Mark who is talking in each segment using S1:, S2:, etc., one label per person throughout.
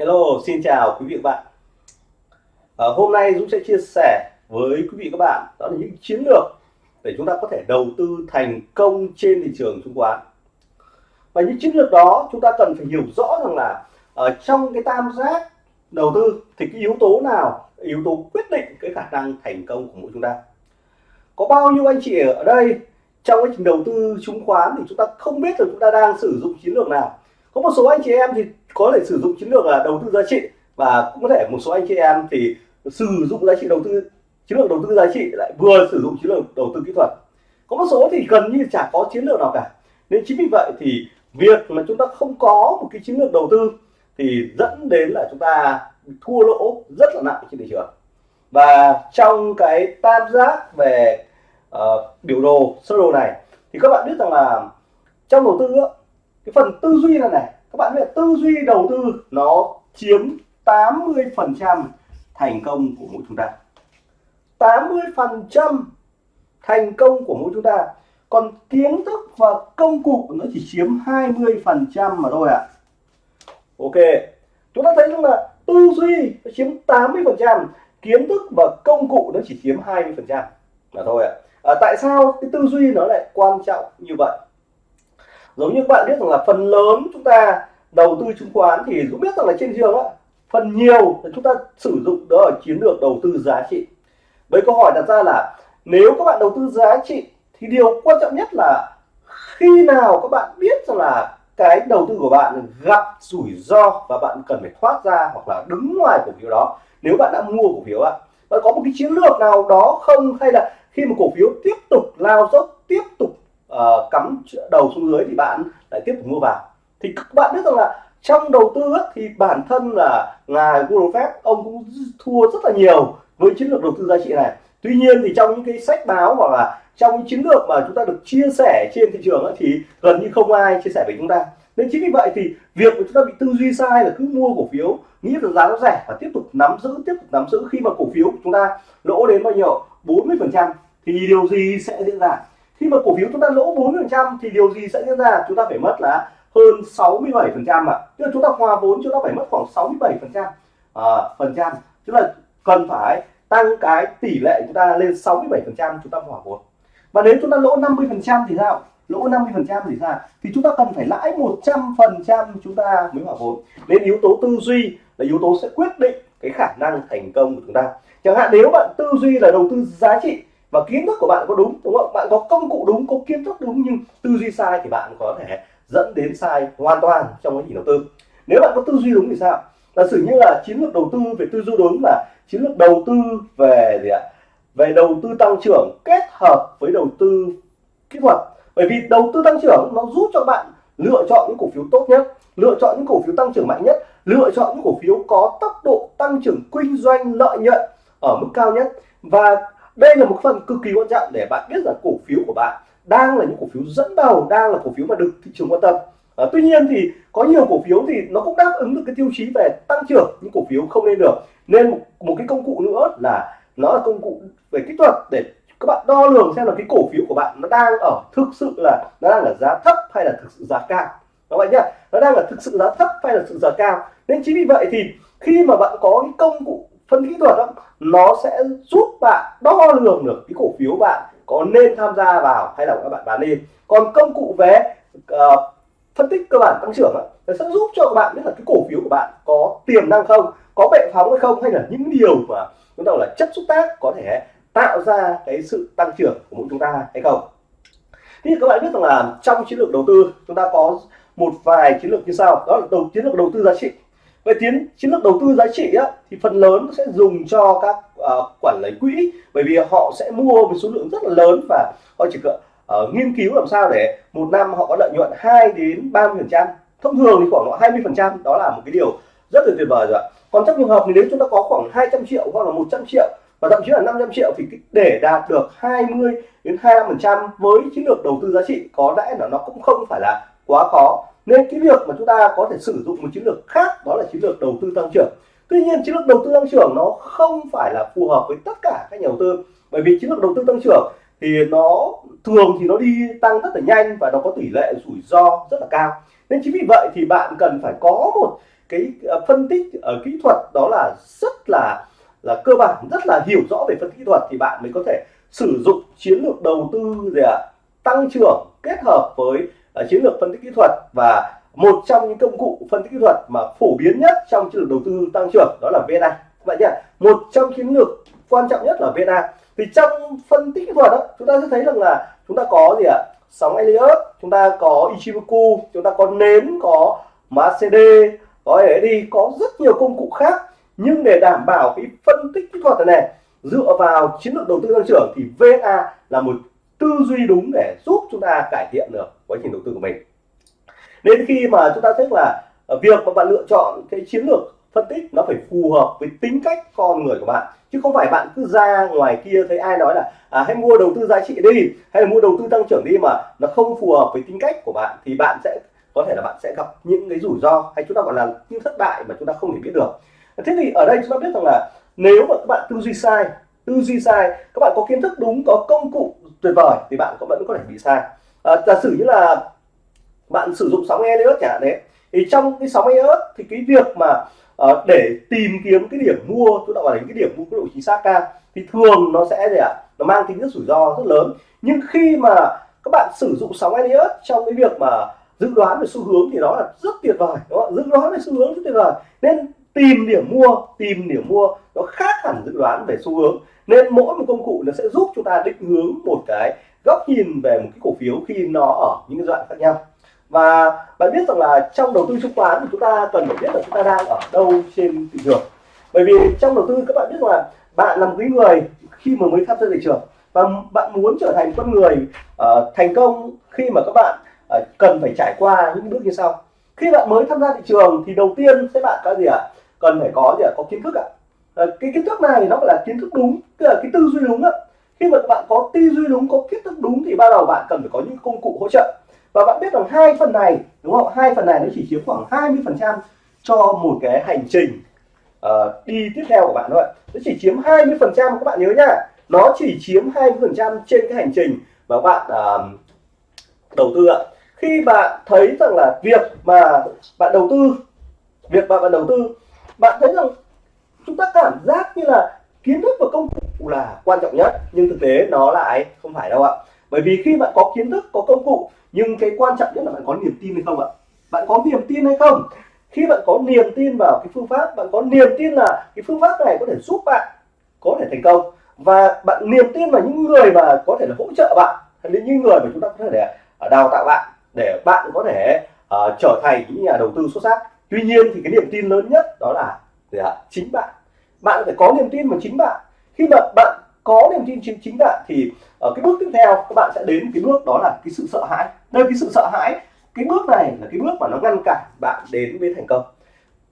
S1: Hello, xin chào quý vị và bạn. À, hôm nay Dũng sẽ chia sẻ với quý vị và các bạn đó là những chiến lược để chúng ta có thể đầu tư thành công trên thị trường chứng khoán. Và những chiến lược đó chúng ta cần phải hiểu rõ rằng là ở trong cái tam giác đầu tư thì cái yếu tố nào yếu tố quyết định cái khả năng thành công của mỗi chúng ta. Có bao nhiêu anh chị ở đây trong quá trình đầu tư chứng khoán thì chúng ta không biết là chúng ta đang sử dụng chiến lược nào. Có một số anh chị em thì có thể sử dụng chiến lược là đầu tư giá trị và cũng có thể một số anh chị em thì sử dụng giá trị đầu tư chiến lược đầu tư giá trị lại vừa sử dụng chiến lược đầu tư kỹ thuật. Có một số thì gần như chả có chiến lược nào cả. Nên chính vì vậy thì việc mà chúng ta không có một cái chiến lược đầu tư thì dẫn đến là chúng ta thua lỗ rất là nặng trên thị trường. Và trong cái tam giác về uh, biểu đồ sơ đồ này thì các bạn biết rằng là trong đầu tư cái phần tư duy là này các bạn biết tư duy đầu tư nó chiếm 80 phần trăm thành công của mỗi chúng ta 80 phần trăm thành công của mỗi chúng ta còn kiến thức và công cụ nó chỉ chiếm 20 phần trăm mà thôi ạ à. ok chúng ta thấy rằng là tư duy nó chiếm 80 phần trăm kiến thức và công cụ nó chỉ chiếm 20 phần trăm mà thôi ạ à. à, tại sao cái tư duy nó lại quan trọng như vậy giống như các bạn biết rằng là phần lớn chúng ta đầu tư chứng khoán thì cũng biết rằng là trên trường á, phần nhiều là chúng ta sử dụng đó là chiến lược đầu tư giá trị. Với câu hỏi đặt ra là nếu các bạn đầu tư giá trị thì điều quan trọng nhất là khi nào các bạn biết rằng là cái đầu tư của bạn gặp rủi ro và bạn cần phải thoát ra hoặc là đứng ngoài cổ phiếu đó. Nếu bạn đã mua cổ phiếu ạ bạn có một cái chiến lược nào đó không? Hay là khi mà cổ phiếu tiếp tục lao dốc, tiếp tục uh, cắm đầu xuống dưới thì bạn lại tiếp tục mua vào. Thì các bạn biết rằng là trong đầu tư thì bản thân là ngài Warren Buffett ông cũng thua rất là nhiều với chiến lược đầu tư giá trị này. Tuy nhiên thì trong những cái sách báo hoặc là trong những chiến lược mà chúng ta được chia sẻ trên thị trường ấy, thì gần như không ai chia sẻ với chúng ta. Nên chính vì vậy thì việc mà chúng ta bị tư duy sai là cứ mua cổ phiếu nghĩ là giá nó rẻ và tiếp tục nắm giữ tiếp tục nắm giữ khi mà cổ phiếu của chúng ta lỗ đến bao nhiêu? 40 phần trăm. Thì điều gì sẽ diễn ra? Khi mà cổ phiếu chúng ta lỗ 4%, thì điều gì sẽ diễn ra? Chúng ta phải mất là hơn 67% ạ. Tức là chúng ta hòa vốn chúng ta phải mất khoảng 67% à, phần trăm. Tức là cần phải tăng cái tỷ lệ chúng ta lên 67% chúng ta hòa vốn. Và nếu chúng ta lỗ 50% thì sao? Lỗ 50% thì sao? Thì chúng ta cần phải lãi 100% chúng ta mới hòa vốn. Nên yếu tố tư duy là yếu tố sẽ quyết định cái khả năng thành công của chúng ta. Chẳng hạn nếu bạn tư duy là đầu tư giá trị và kiến thức của bạn có đúng đúng không? Bạn có công cụ đúng, có kiến thức đúng, nhưng tư duy sai thì bạn có thể dẫn đến sai hoàn toàn trong quá trình đầu tư. Nếu bạn có tư duy đúng thì sao? Giả sử như là chiến lược đầu tư, về tư duy đúng là chiến lược đầu tư về gì ạ? Về đầu tư tăng trưởng kết hợp với đầu tư kỹ thuật. Bởi vì đầu tư tăng trưởng nó giúp cho bạn lựa chọn những cổ phiếu tốt nhất, lựa chọn những cổ phiếu tăng trưởng mạnh nhất, lựa chọn những cổ phiếu có tốc độ tăng trưởng kinh doanh lợi nhuận ở mức cao nhất. Và đây là một phần cực kỳ quan trọng để bạn biết rằng cổ phiếu của bạn đang là những cổ phiếu dẫn đầu đang là cổ phiếu mà được thị trường quan tâm. À, tuy nhiên thì có nhiều cổ phiếu thì nó cũng đáp ứng được cái tiêu chí về tăng trưởng những cổ phiếu không nên được. Nên một, một cái công cụ nữa là nó là công cụ về kỹ thuật để các bạn đo lường xem là cái cổ phiếu của bạn nó đang ở thực sự là nó đang ở giá thấp hay là thực sự giá cao. Các bạn nhá nó đang ở thực sự giá thấp hay là thực sự giá cao? Nên chính vì vậy thì khi mà bạn có cái công cụ phân kỹ thuật đó, nó sẽ giúp bạn đo lường được cái cổ phiếu bạn có nên tham gia vào hay là các bạn bán đi. Còn công cụ về uh, ờ, phân tích cơ bản tăng trưởng nó sẽ giúp cho các bạn biết là cái cổ phiếu của bạn có tiềm năng không có bệ phóng hay không hay là những điều mà chúng ta là chất xúc tác có thể tạo ra cái sự tăng trưởng của mỗi chúng ta hay không. Thì các bạn biết rằng là trong chiến lược đầu tư chúng ta có một vài chiến lược như sau. Đó là đầu chiến lược đầu tư giá trị về tiến chiến lược đầu tư giá trị á, thì phần lớn sẽ dùng cho các uh, quản lý quỹ. Bởi vì họ sẽ mua với số lượng rất là lớn và họ chỉ cần uh, nghiên cứu làm sao để một năm họ có lợi nhuận 2 đến 30 phần trăm. Thông thường thì khoảng 20 phần trăm đó là một cái điều rất là tuyệt vời rồi ạ. Còn trong trường hợp thì nếu chúng ta có khoảng 200 triệu hoặc là 100 triệu và thậm chí là 500 triệu thì để đạt được 20 đến 25 phần trăm với chiến lược đầu tư giá trị có lẽ là nó cũng không phải là quá khó nên cái việc mà chúng ta có thể sử dụng một chiến lược khác, đó là chiến lược đầu tư tăng trưởng. Tuy nhiên, chiến lược đầu tư tăng trưởng nó không phải là phù hợp với tất cả các nhà đầu tư. Bởi vì chiến lược đầu tư tăng trưởng thì nó thường thì nó đi tăng rất là nhanh và nó có tỷ lệ rủi ro rất là cao. Nên chính vì vậy thì bạn cần phải có một cái ờ, phân tích ở kỹ thuật đó là rất là là cơ bản, rất là hiểu rõ về phân tích kỹ thuật thì bạn mới có thể sử dụng chiến lược đầu tư gì ạ? Tăng trưởng kết hợp với Ờ, chiến lược phân tích kỹ thuật và một trong những công cụ phân tích kỹ thuật mà phổ biến nhất trong chiến lược đầu tư tăng trưởng đó là VNA vậy nhỉ? Một trong chiến lược quan trọng nhất là VNA thì trong phân tích kỹ thuật đó chúng ta sẽ thấy rằng là chúng ta có gì ạ? Sóng Elliott chúng ta có Ichimoku chúng ta có nến có MACD có đi có rất nhiều công cụ khác. Nhưng để đảm bảo cái phân tích kỹ thuật này, này dựa vào chiến lược đầu tư tăng trưởng thì VNA là một tư duy đúng để giúp chúng ta cải thiện được quá trình đầu tư của mình. Nên khi mà chúng ta thấy là ờ, việc mà bạn lựa chọn cái chiến lược phân tích nó phải phù hợp với tính cách con người của bạn chứ không phải bạn cứ ra ngoài kia thấy ai nói là à, hãy mua đầu tư giá trị đi hay là mua đầu tư tăng trưởng đi mà nó không phù hợp với tính cách của bạn thì bạn sẽ có thể là bạn sẽ gặp những cái rủi ro hay chúng ta gọi là những thất bại mà chúng ta không thể biết được. Thế thì ở đây chúng ta biết rằng là nếu mà các bạn tư duy sai tư duy sai các bạn có kiến thức đúng có công cụ tuyệt vời thì bạn cũng vẫn có thể bị sai. À, giả sử như là bạn sử dụng sóng Elliott chẳng hạn đấy thì trong cái sóng Elliott thì cái việc mà uh, để tìm kiếm cái điểm mua chúng ta gọi là cái điểm mua có độ chính xác cao thì thường nó sẽ gì ạ? Nó mang tính rất rủi ro rất lớn. Nhưng khi mà các bạn sử dụng sóng Elliott trong cái việc mà dự đoán về xu hướng thì nó là rất tuyệt vời đúng không? dự đoán về xu hướng rất tuyệt vời. Nên tìm điểm mua tìm điểm mua nó khác hẳn dự đoán về xu hướng nên mỗi một công cụ nó sẽ giúp chúng ta định hướng một cái góc nhìn về một cái cổ phiếu khi nó ở những cái giai đoạn khác nhau và bạn biết rằng là trong đầu tư chứng khoán thì chúng ta cần phải biết là chúng ta đang ở đâu trên thị trường bởi vì trong đầu tư các bạn biết là bạn là một cái người khi mà mới tham gia thị trường và bạn muốn trở thành con người uh, thành công khi mà các bạn uh, cần phải trải qua những bước như sau khi bạn mới tham gia thị trường thì đầu tiên sẽ bạn có gì ạ à? cần phải có gì ạ à? có kiến thức ạ à? Ờ, cái kiến thức này nó gọi là kiến thức đúng tức là cái tư duy đúng ạ khi mà bạn có tư duy đúng có kiến thức đúng thì ban đầu bạn cần phải có những công cụ hỗ trợ. Và bạn biết rằng hai phần này đúng không? Hai phần này nó chỉ chiếm khoảng 20 phần trăm cho một cái hành trình uh, đi tiếp theo của bạn thôi. Nó chỉ chiếm 20 phần trăm các bạn nhớ nhá nó chỉ chiếm 20 phần trăm trên cái hành trình mà bạn uh, đầu tư ạ. Khi bạn thấy rằng là việc mà bạn đầu tư việc mà bạn đầu tư bạn thấy rằng chúng ta cảm giác như là kiến thức và công cụ là quan trọng nhất nhưng thực tế nó lại không phải đâu ạ. Bởi vì khi bạn có kiến thức có công cụ nhưng cái quan trọng nhất là bạn có niềm tin hay không ạ? Bạn có niềm tin hay không? Khi bạn có niềm tin vào cái phương pháp bạn có niềm tin là cái phương pháp này có thể giúp bạn có thể thành công. Và bạn niềm tin vào những người mà có thể là hỗ trợ bạn hay những người mà chúng ta có thể để à, đào tạo bạn để bạn có thể uh, trở thành những nhà đầu tư xuất sắc. Tuy nhiên thì cái niềm tin lớn nhất đó là gì ạ? chính bạn bạn phải có niềm tin vào chính bạn. Khi mà bạn có niềm tin chính chính bạn thì ở cái bước tiếp theo các bạn sẽ đến cái bước đó là cái sự sợ hãi. Nơi cái sự sợ hãi. Cái bước này là cái bước mà nó ngăn cản bạn đến với thành công.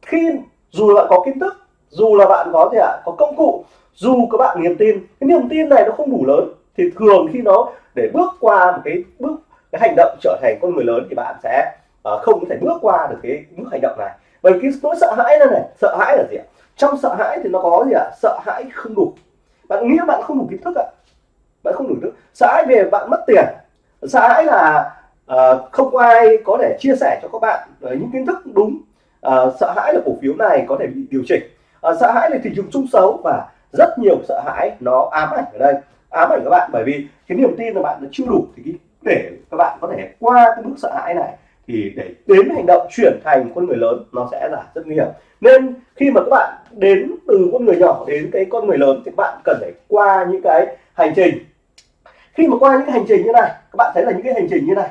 S1: Khi dù bạn có kiến thức dù là bạn có gì ạ có công cụ dù các bạn niềm tin cái niềm tin này nó không đủ lớn thì thường khi nó để bước qua một cái bước cái hành động trở thành con người lớn thì bạn sẽ uh, không có thể bước qua được cái bước hành động này. Bởi cái nỗi sợ hãi này này sợ hãi là gì ạ? Trong sợ hãi thì nó có gì ạ? Sợ hãi không đủ. Bạn nghĩ bạn không đủ kiến thức ạ. Bạn không đủ thức. Sợ hãi về bạn mất tiền. Sợ hãi là uh, không ai có thể chia sẻ cho các bạn uh, những kiến thức đúng. Uh, sợ hãi là cổ phiếu này có thể bị điều chỉnh. Uh, sợ hãi là thị trường chung xấu và rất nhiều sợ hãi nó ám ảnh ở đây. Ám ảnh các bạn bởi vì cái niềm tin là bạn nó chưa đủ thì để các bạn có thể qua cái bước sợ hãi này thì để đến hành động chuyển thành con người lớn nó sẽ là rất nguy hiểm. Nên khi mà các bạn đến từ con người nhỏ đến cái con người lớn thì các bạn cần phải qua những cái hành trình. Khi mà qua những cái hành trình như này các bạn thấy là những cái hành trình như này.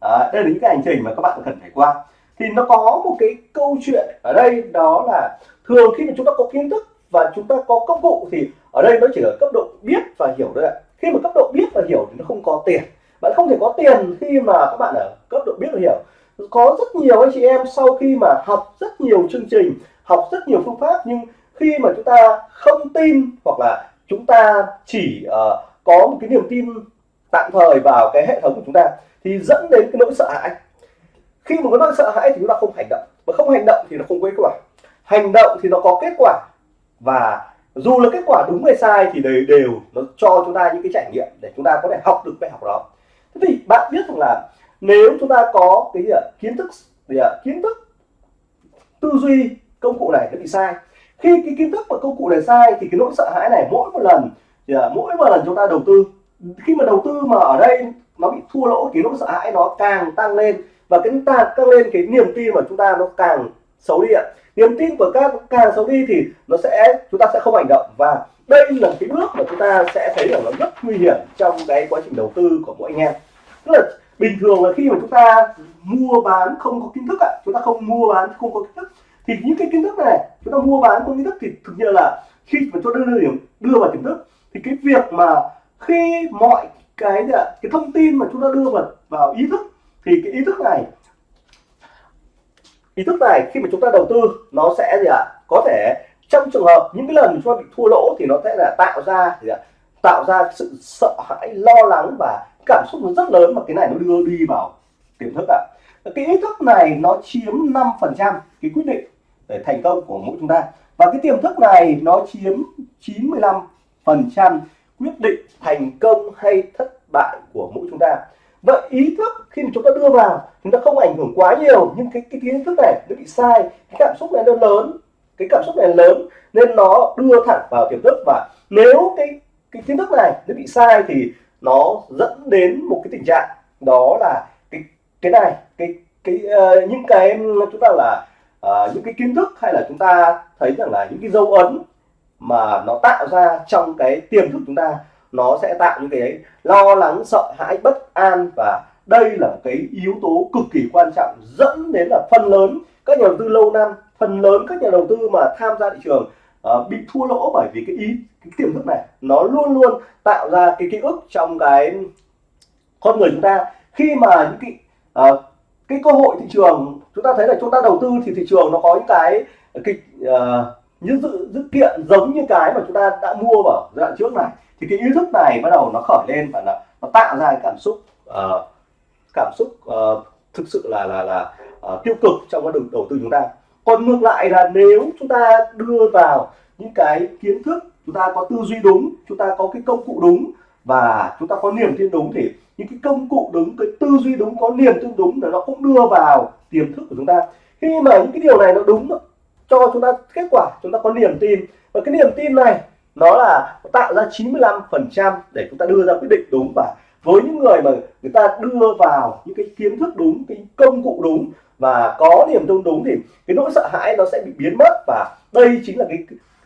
S1: À, đây là những cái hành trình mà các bạn cần phải qua. Thì nó có một cái câu chuyện ở đây đó là thường khi mà chúng ta có kiến thức và chúng ta có công cụ thì ở đây nó chỉ ở cấp độ biết và hiểu thôi ạ. Khi mà cấp độ biết và hiểu thì nó không có tiền bạn không thể có tiền khi mà các bạn ở cấp độ biết và hiểu. Có rất nhiều anh chị em sau khi mà học rất nhiều chương trình học rất nhiều phương pháp nhưng khi mà chúng ta không tin hoặc là chúng ta chỉ uh, có một cái niềm tin tạm thời vào cái hệ thống của chúng ta thì dẫn đến cái nỗi sợ hãi. Khi mà có nỗi sợ hãi thì chúng ta không hành động. Mà không hành động thì nó không có kết quả. Hành động thì nó có kết quả. Và dù là kết quả đúng hay sai thì đều đều nó cho chúng ta những cái trải nghiệm để chúng ta có thể học được bài học đó thế thì bạn biết rằng là nếu chúng ta có cái gì ạ, kiến thức, gì ạ, kiến thức tư duy công cụ này nó bị sai, khi cái kiến thức và công cụ này sai thì cái nỗi sợ hãi này mỗi một lần mỗi một lần chúng ta đầu tư. Khi mà đầu tư mà ở đây nó bị thua lỗ thì nỗi sợ hãi nó càng tăng lên và cái ta, tăng lên cái niềm tin mà chúng ta nó càng xấu đi ạ niềm tin của các càng xấu đi thì nó sẽ, chúng ta sẽ không hành động. Và đây là cái bước mà chúng ta sẽ thấy là nó rất nguy hiểm trong cái quá trình đầu tư của mỗi anh em. Tức là bình thường là khi mà chúng ta mua bán không có kiến thức ạ, chúng ta không mua bán không có kiến thức, thì những cái kiến thức này, chúng ta mua bán không kiến thức thì thực sự là khi mà chúng ta đưa điểm, đưa vào tiềm thức, thì cái việc mà khi mọi cái cái thông tin mà chúng ta đưa vào vào ý thức, thì cái ý thức này ý thức này, khi mà chúng ta đầu tư, nó sẽ gì ạ? Có thể trong trường hợp những cái lần chúng ta bị thua lỗ thì nó sẽ là tạo ra gì ạ? Tạo ra sự sợ hãi, lo lắng và cảm xúc nó rất lớn mà cái này nó đưa đi vào tiềm thức ạ. Cái ý thức này nó chiếm 5 phần trăm cái quyết định để thành công của mỗi chúng ta. Và cái tiềm thức này nó chiếm 95 phần trăm quyết định thành công hay thất bại của mỗi chúng ta vậy ý thức khi mà chúng ta đưa vào chúng ta không ảnh hưởng quá nhiều nhưng cái cái kiến thức này nó bị sai cái cảm xúc này nó lớn cái cảm xúc này lớn nên nó đưa thẳng vào tiềm thức. Và nếu cái cái kiến thức này nó bị sai thì nó dẫn đến một cái tình trạng đó là cái cái này cái cái uh, những cái chúng ta là uh, những cái kiến thức hay là chúng ta thấy rằng là những cái dấu ấn mà nó tạo ra trong cái tiềm thức chúng ta nó sẽ tạo những cái ấy lo lắng sợ hãi bất an và đây là cái yếu tố cực kỳ quan trọng dẫn đến là phần lớn các nhà đầu tư lâu năm phần lớn các nhà đầu tư mà tham gia thị trường uh, bị thua lỗ bởi vì cái ý cái tiềm thức này. Nó luôn luôn tạo ra cái ký ức trong cái con người chúng ta. Khi mà những cái uh, cái cơ hội thị trường chúng ta thấy là chúng ta đầu tư thì thị trường nó có những cái kịch uh, ờ, những dự, dự kiện giống như cái mà chúng ta đã mua vào giai đoạn trước này thì cái ý thức này bắt đầu nó khởi lên và nó, nó tạo ra cái cảm xúc uh, cảm xúc uh, thực sự là là là uh, tiêu cực trong cái đầu, đầu tư chúng ta. Còn ngược lại là nếu chúng ta đưa vào những cái kiến thức chúng ta có tư duy đúng chúng ta có cái công cụ đúng và chúng ta có niềm tin đúng thì những cái công cụ đúng cái tư duy đúng có niềm tin đúng là nó cũng đưa vào tiềm thức của chúng ta. Khi mà những cái điều này nó đúng cho chúng ta kết quả chúng ta có niềm tin. Và cái niềm tin này nó là tạo ra 95 phần trăm để chúng ta đưa ra quyết định đúng. Và với những người mà người ta đưa vào những cái kiến thức đúng, cái công cụ đúng và có niềm tin đúng thì cái nỗi sợ hãi nó sẽ bị biến mất. Và đây chính là cái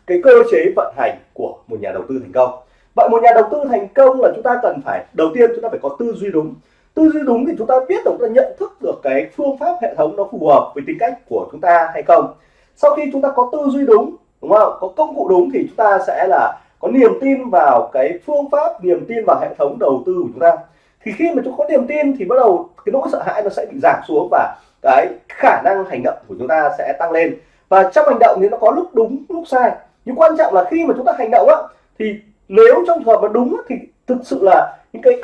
S1: cái cơ chế vận hành của một nhà đầu tư thành công. Vậy một nhà đầu tư thành công là chúng ta cần phải, đầu tiên chúng ta phải có tư duy đúng. Tư duy đúng thì chúng ta biết được chúng ta nhận thức được cái phương pháp hệ thống nó phù hợp với tính cách của chúng ta hay không. Sau khi chúng ta có tư duy đúng đúng không? Có công cụ đúng thì chúng ta sẽ là có niềm tin vào cái phương pháp, niềm tin vào hệ thống đầu tư của chúng ta. Thì khi mà chúng có niềm tin thì bắt đầu cái nỗi sợ hãi nó sẽ bị giảm xuống và cái khả năng hành động của chúng ta sẽ tăng lên. Và trong hành động thì nó có lúc đúng, lúc sai. Nhưng quan trọng là khi mà chúng ta hành động á, thì nếu trong trường hợp mà đúng thì thực sự là những cái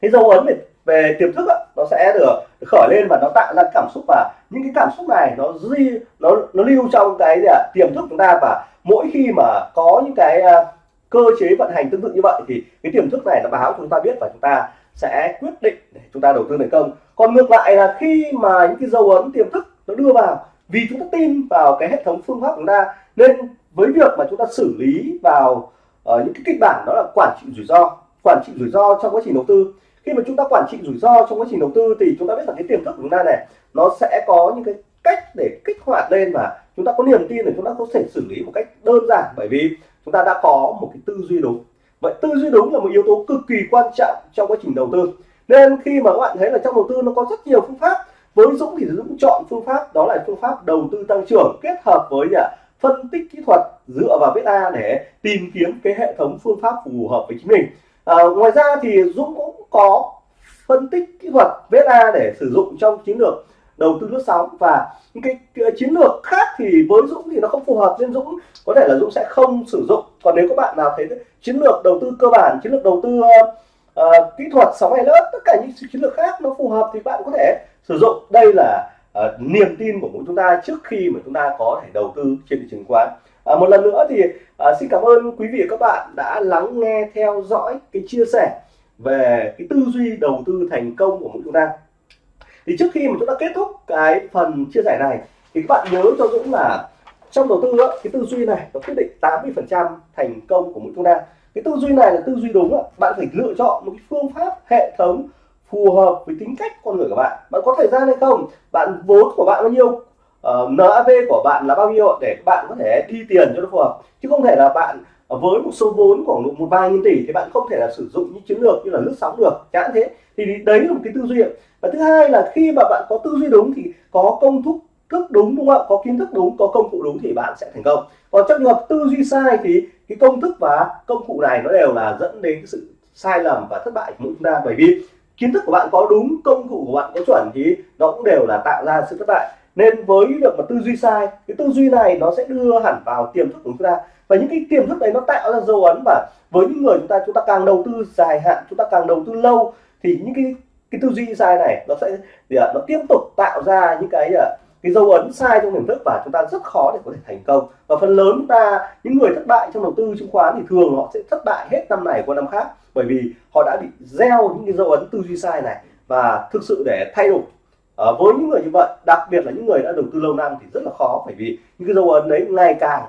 S1: cái dấu ấn này về tiềm thức á, nó sẽ được khởi lên và nó tạo ra cảm xúc và những cái cảm xúc này nó di nó nó lưu trong cái gì à, tiềm thức chúng ta và mỗi khi mà có những cái à, cơ chế vận hành tương tự như vậy thì cái tiềm thức này nó báo chúng ta biết và chúng ta sẽ quyết định để chúng ta đầu tư thành công. Còn ngược lại là khi mà những cái dấu ấn tiềm thức nó đưa vào vì chúng ta tin vào cái hệ thống phương pháp của chúng ta nên với việc mà chúng ta xử lý vào uh, những cái kịch bản đó là quản trị rủi ro quản trị rủi ro trong quá trình đầu tư khi mà chúng ta quản trị rủi ro trong quá trình đầu tư thì chúng ta biết rằng cái tiềm thức của chúng ta này, nó sẽ có những cái cách để kích hoạt lên và chúng ta có niềm tin để chúng ta có thể xử lý một cách đơn giản. Bởi vì chúng ta đã có một cái tư duy đúng. Vậy tư duy đúng là một yếu tố cực kỳ quan trọng trong quá trình đầu tư. Nên khi mà các bạn thấy là trong đầu tư nó có rất nhiều phương pháp, với Dũng thì Dũng chọn phương pháp, đó là phương pháp đầu tư tăng trưởng kết hợp với à, phân tích kỹ thuật dựa vào beta để tìm kiếm cái hệ thống phương pháp phù hợp với chính mình à, ngoài ra thì Dũng cũng có phân tích kỹ thuật beta để sử dụng trong chiến lược đầu tư lướt sóng. Và những cái, cái chiến lược khác thì với Dũng thì nó không phù hợp nên Dũng có thể là Dũng sẽ không sử dụng. Còn nếu các bạn nào thấy chiến lược đầu tư cơ bản chiến lược đầu tư uh, uh, kỹ thuật sóng hay lớp tất cả những chiến lược khác nó phù hợp thì bạn có thể sử dụng. Đây là uh, niềm tin của mỗi chúng ta trước khi mà chúng ta có thể đầu tư trên thị trường khoán à, một lần nữa thì à, xin cảm ơn quý vị và các bạn đã lắng nghe theo dõi cái chia sẻ về cái tư duy đầu tư thành công của mỗi chúng ta thì trước khi mà chúng ta kết thúc cái phần chia sẻ này thì các bạn nhớ cho Dũng là trong đầu tư á, cái tư duy này nó quyết định 80 phần trăm thành công của mỗi chúng ta cái tư duy này là tư duy đúng á. bạn phải lựa chọn một cái phương pháp hệ thống phù hợp với tính cách con người của bạn. Bạn có thời gian hay không? Bạn vốn của bạn bao nhiêu? Ờ, uh, NAV của bạn là bao nhiêu để bạn có thể thi tiền cho nó phù hợp. Chứ không thể là bạn ờ, với một số vốn khoảng độ một vài nghìn tỷ thì bạn không thể là sử dụng những chiến lược như là lướt sóng được. Chẳng thế. Thì đấy là một cái tư duy và thứ hai là khi mà bạn có tư duy đúng thì có công thức thức đúng đúng không ạ? Có kiến thức đúng có công cụ đúng thì bạn sẽ thành công. Còn trong trường hợp tư duy sai thì cái công thức và công cụ này nó đều là dẫn đến cái sự sai lầm và thất bại của chúng ta. Bởi vì kiến thức của bạn có đúng công cụ của bạn có chuẩn thì nó cũng đều là tạo ra sự thất bại nên với việc mà tư duy sai, cái tư duy này nó sẽ đưa hẳn vào tiềm thức của chúng ta. Và những cái tiềm thức đấy nó tạo ra dấu ấn và với những người chúng ta chúng ta càng đầu tư dài hạn, chúng ta càng đầu tư lâu, thì những cái cái tư duy sai này nó sẽ, thì à, nó tiếp tục tạo ra những cái à, cái dấu ấn sai trong tiềm thức và chúng ta rất khó để có thể thành công. Và phần lớn chúng ta, những người thất bại trong đầu tư chứng khoán thì thường họ sẽ thất bại hết năm này qua năm khác, bởi vì họ đã bị gieo những cái dấu ấn tư duy sai này và thực sự để thay đổi à, với những người như vậy đặc biệt là những người đã đầu tư lâu năm thì rất là khó bởi vì những cái dấu ấn đấy ngày càng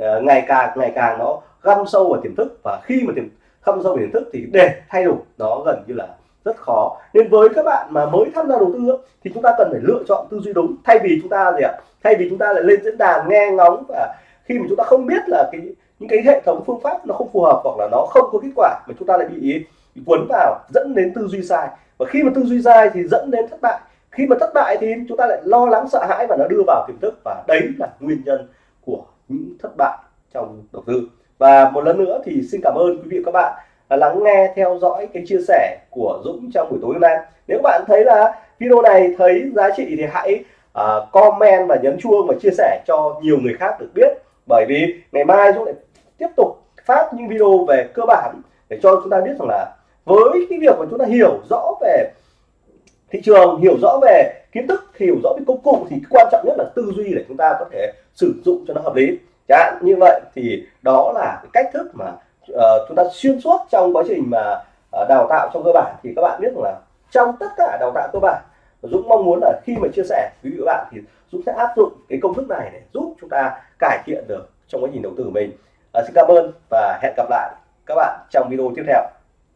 S1: uh, ngày càng ngày càng nó găm sâu vào tiềm thức và khi mà tiềm găm sâu vào tiềm thức thì để thay đổi nó gần như là rất khó. Nên với các bạn mà mới tham gia đầu tư thì chúng ta cần phải lựa chọn tư duy đúng thay vì chúng ta gì ạ thay vì chúng ta lại lên diễn đàn nghe ngóng và khi mà chúng ta không biết là cái những cái hệ thống phương pháp nó không phù hợp hoặc là nó không có kết quả mà chúng ta lại bị, bị cuốn vào dẫn đến tư duy sai. Và khi mà tư duy sai thì dẫn đến thất bại khi mà thất bại thì chúng ta lại lo lắng sợ hãi và nó đưa vào tiềm thức. Và đấy là nguyên nhân của những thất bại trong đầu tư. Và một lần nữa thì xin cảm ơn quý vị và các bạn lắng nghe theo dõi cái chia sẻ của Dũng trong buổi tối hôm nay. Nếu bạn thấy là video này thấy giá trị thì hãy uh, comment và nhấn chuông và chia sẻ cho nhiều người khác được biết. Bởi vì ngày mai Dũng lại tiếp tục phát những video về cơ bản để cho chúng ta biết rằng là với cái việc mà chúng ta hiểu rõ về thị trường hiểu rõ về kiến thức hiểu rõ về công cụ thì quan trọng nhất là tư duy để chúng ta có thể sử dụng cho nó hợp lý. Chẳng như vậy thì đó là cái cách thức mà uh, chúng ta xuyên suốt trong quá trình mà uh, đào tạo trong cơ bản. Thì các bạn biết rằng là trong tất cả đào tạo cơ bản Dũng mong muốn là khi mà chia sẻ với các bạn thì Dũng sẽ áp dụng cái công thức này để giúp chúng ta cải thiện được trong quá trình đầu tư của mình. À, xin cảm ơn và hẹn gặp lại các bạn trong video tiếp theo.